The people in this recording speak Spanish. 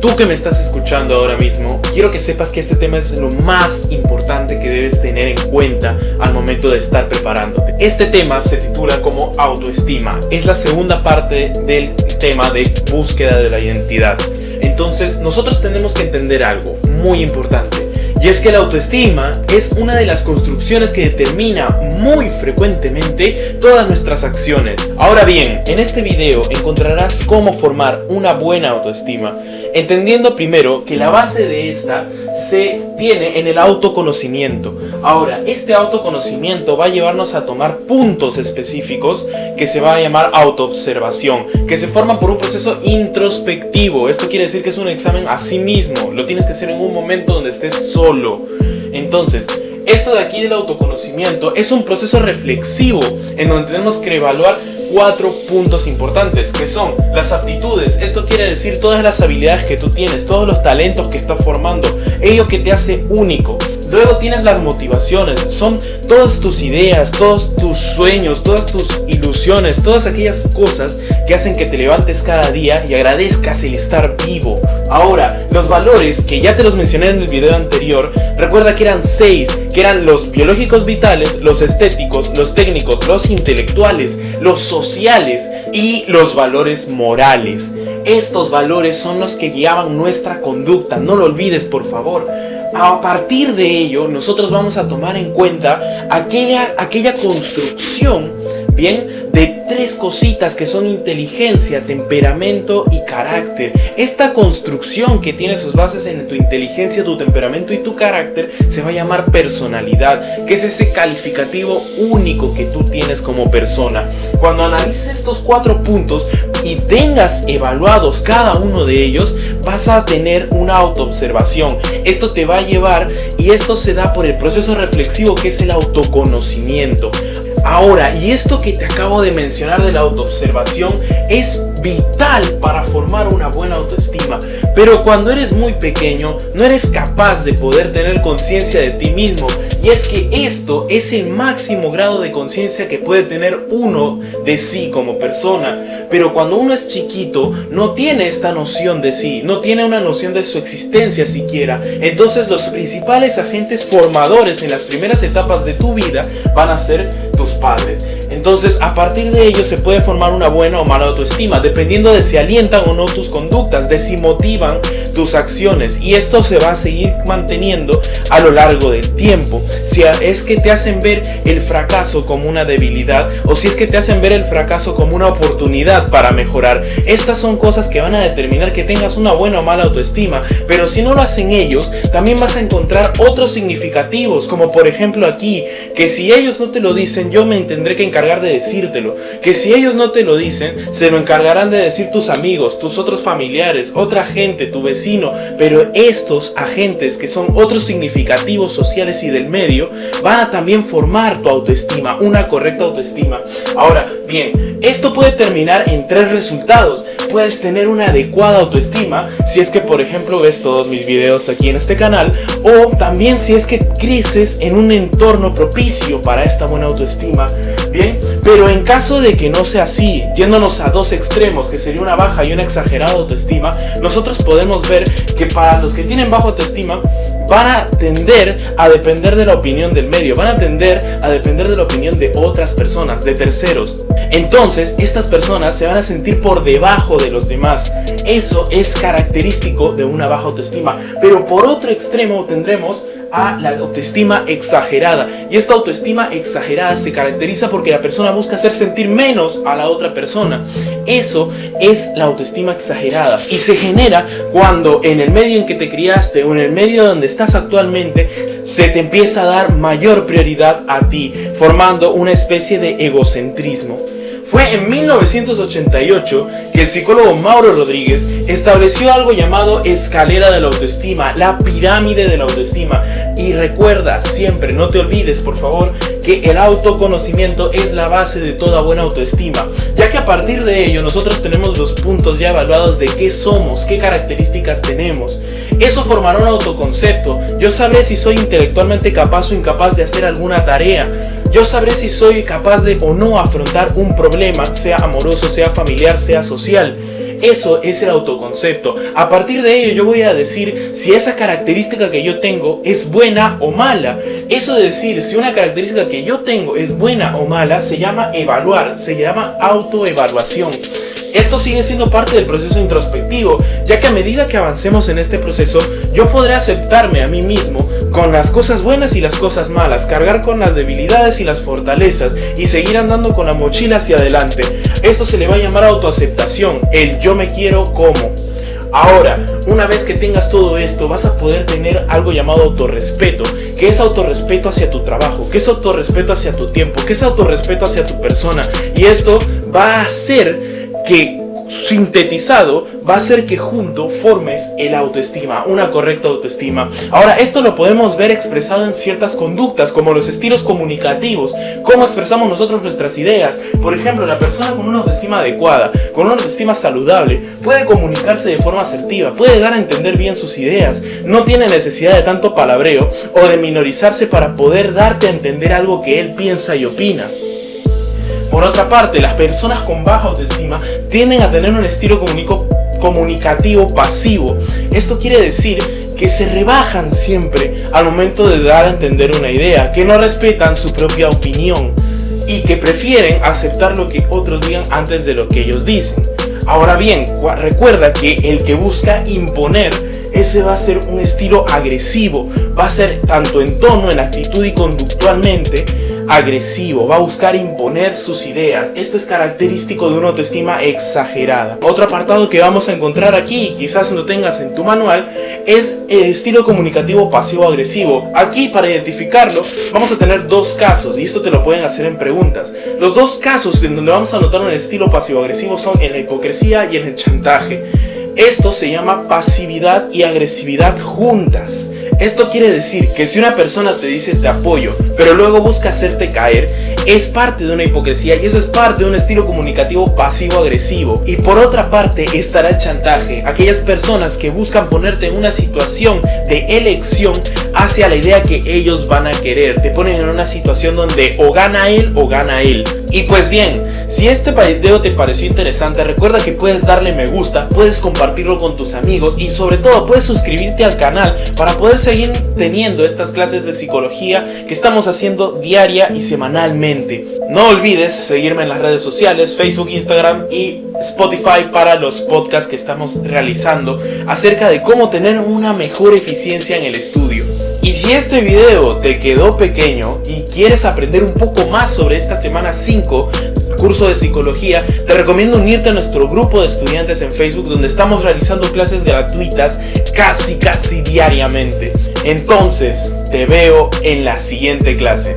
Tú que me estás escuchando ahora mismo, quiero que sepas que este tema es lo más importante que debes tener en cuenta al momento de estar preparándote. Este tema se titula como autoestima. Es la segunda parte del tema de búsqueda de la identidad. Entonces, nosotros tenemos que entender algo muy importante. Y es que la autoestima es una de las construcciones que determina muy frecuentemente todas nuestras acciones. Ahora bien, en este video encontrarás cómo formar una buena autoestima, entendiendo primero que la base de esta se tiene en el autoconocimiento. Ahora, este autoconocimiento va a llevarnos a tomar puntos específicos que se va a llamar autoobservación, que se forman por un proceso introspectivo. Esto quiere decir que es un examen a sí mismo, lo tienes que hacer en un momento donde estés solo. Entonces, esto de aquí del autoconocimiento es un proceso reflexivo en donde tenemos que evaluar cuatro puntos importantes que son las aptitudes, esto quiere decir todas las habilidades que tú tienes, todos los talentos que estás formando, ello que te hace único. Luego tienes las motivaciones, son todas tus ideas, todos tus sueños, todas tus ilusiones, todas aquellas cosas que hacen que te levantes cada día y agradezcas el estar vivo. Ahora, los valores que ya te los mencioné en el video anterior, recuerda que eran seis, que eran los biológicos vitales, los estéticos, los técnicos, los intelectuales, los sociales y los valores morales. Estos valores son los que guiaban nuestra conducta, no lo olvides por favor a partir de ello nosotros vamos a tomar en cuenta aquella, aquella construcción, bien, de tres cositas que son inteligencia, temperamento y carácter. Esta construcción que tiene sus bases en tu inteligencia, tu temperamento y tu carácter se va a llamar personalidad, que es ese calificativo único que tú tienes como persona. Cuando analices estos cuatro puntos y tengas evaluados cada uno de ellos, vas a tener una autoobservación. Esto te va a llevar y esto se da por el proceso reflexivo que es el autoconocimiento. Ahora, y esto que te acabo de mencionar de la autoobservación es vital para formar una buena autoestima. Pero cuando eres muy pequeño, no eres capaz de poder tener conciencia de ti mismo. Y es que esto es el máximo grado de conciencia que puede tener uno de sí como persona. Pero cuando uno es chiquito, no tiene esta noción de sí, no tiene una noción de su existencia siquiera. Entonces los principales agentes formadores en las primeras etapas de tu vida van a ser tus padres. Entonces a partir de ello se puede formar una buena o mala autoestima, dependiendo de si alientan o no tus conductas, de si motivan tus acciones. Y esto se va a seguir manteniendo a lo largo del tiempo. Si es que te hacen ver el fracaso como una debilidad o si es que te hacen ver el fracaso como una oportunidad para mejorar. Estas son cosas que van a determinar que tengas una buena o mala autoestima. Pero si no lo hacen ellos, también vas a encontrar otros significativos, como por ejemplo aquí, que si ellos no te lo dicen, yo me tendré que encargar de decírtelo. Que si ellos no te lo dicen, se lo encargarán de decir tus amigos, tus otros familiares, otra gente, tu vecino. Pero estos agentes que son otros significativos sociales y del medio, van a también formar tu autoestima, una correcta autoestima. Ahora, bien, esto puede terminar en tres resultados. Puedes tener una adecuada autoestima si es que por ejemplo ves todos mis videos aquí en este canal o también si es que creces en un entorno propicio para esta buena autoestima. Bien, pero en caso de que no sea así, yéndonos a dos extremos que sería una baja y una exagerada autoestima, nosotros podemos ver que para los que tienen baja autoestima van a tender a depender de la opinión del medio, van a tender a depender de la opinión de otras personas, de terceros. Entonces, estas personas se van a sentir por debajo de los demás. Eso es característico de una baja autoestima. Pero por otro extremo tendremos a la autoestima exagerada. Y esta autoestima exagerada se caracteriza porque la persona busca hacer sentir menos a la otra persona. Eso es la autoestima exagerada. Y se genera cuando en el medio en que te criaste o en el medio donde estás actualmente se te empieza a dar mayor prioridad a ti, formando una especie de egocentrismo. Fue en 1988 que el psicólogo Mauro Rodríguez estableció algo llamado escalera de la autoestima, la pirámide de la autoestima. Y recuerda siempre, no te olvides por favor, que el autoconocimiento es la base de toda buena autoestima, ya que a partir de ello nosotros tenemos los puntos ya evaluados de qué somos, qué características tenemos. Eso formará un autoconcepto, yo sabré si soy intelectualmente capaz o incapaz de hacer alguna tarea, yo sabré si soy capaz de o no afrontar un problema, sea amoroso, sea familiar, sea social. Eso es el autoconcepto. A partir de ello yo voy a decir si esa característica que yo tengo es buena o mala. Eso de decir si una característica que yo tengo es buena o mala se llama evaluar, se llama autoevaluación. Esto sigue siendo parte del proceso introspectivo, ya que a medida que avancemos en este proceso, yo podré aceptarme a mí mismo con las cosas buenas y las cosas malas, cargar con las debilidades y las fortalezas y seguir andando con la mochila hacia adelante. Esto se le va a llamar autoaceptación, el yo me quiero como. Ahora, una vez que tengas todo esto, vas a poder tener algo llamado autorrespeto, que es autorrespeto hacia tu trabajo, que es autorrespeto hacia tu tiempo, que es autorrespeto hacia tu persona. Y esto va a hacer que sintetizado va a ser que junto formes el autoestima, una correcta autoestima. Ahora, esto lo podemos ver expresado en ciertas conductas, como los estilos comunicativos, cómo expresamos nosotros nuestras ideas. Por ejemplo, la persona con una autoestima adecuada, con una autoestima saludable, puede comunicarse de forma asertiva, puede dar a entender bien sus ideas, no tiene necesidad de tanto palabreo o de minorizarse para poder darte a entender algo que él piensa y opina. Por otra parte, las personas con baja autoestima tienden a tener un estilo comunicativo pasivo. Esto quiere decir que se rebajan siempre al momento de dar a entender una idea, que no respetan su propia opinión y que prefieren aceptar lo que otros digan antes de lo que ellos dicen. Ahora bien, recuerda que el que busca imponer, ese va a ser un estilo agresivo, va a ser tanto en tono, en actitud y conductualmente, agresivo, va a buscar imponer sus ideas. Esto es característico de una autoestima exagerada. Otro apartado que vamos a encontrar aquí, quizás no tengas en tu manual, es el estilo comunicativo pasivo-agresivo. Aquí, para identificarlo, vamos a tener dos casos, y esto te lo pueden hacer en preguntas. Los dos casos en donde vamos a notar un estilo pasivo-agresivo son en la hipocresía y en el chantaje. Esto se llama pasividad y agresividad juntas. Esto quiere decir que si una persona te dice te apoyo, pero luego busca hacerte caer, es parte de una hipocresía y eso es parte de un estilo comunicativo pasivo-agresivo. Y por otra parte estará el chantaje, aquellas personas que buscan ponerte en una situación de elección hacia la idea que ellos van a querer. Te ponen en una situación donde o gana él o gana él. Y pues bien, si este video te pareció interesante, recuerda que puedes darle me gusta, puedes compartirlo con tus amigos y sobre todo puedes suscribirte al canal para poder seguir teniendo estas clases de psicología que estamos haciendo diaria y semanalmente. No olvides seguirme en las redes sociales, Facebook, Instagram y Spotify para los podcasts que estamos realizando acerca de cómo tener una mejor eficiencia en el estudio. Y si este video te quedó pequeño y quieres aprender un poco más sobre esta semana 5 curso de psicología, te recomiendo unirte a nuestro grupo de estudiantes en Facebook donde estamos realizando clases gratuitas casi casi diariamente. Entonces, te veo en la siguiente clase.